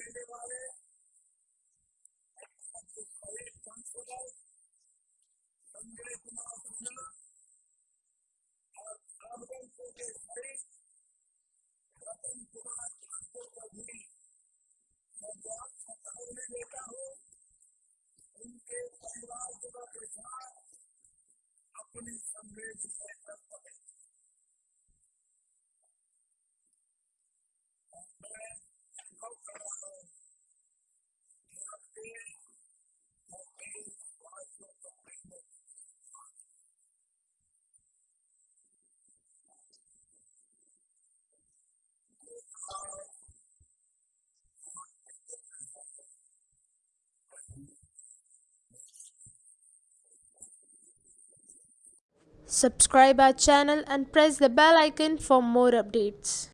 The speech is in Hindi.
देने वाले संजय कुमार सिन्हा और रतन कुमार ठाकुर को भी मैं बहुत हूँ उनके परिवार के साथ अपनी संवेदना Subscribe our channel and press the bell icon for more updates.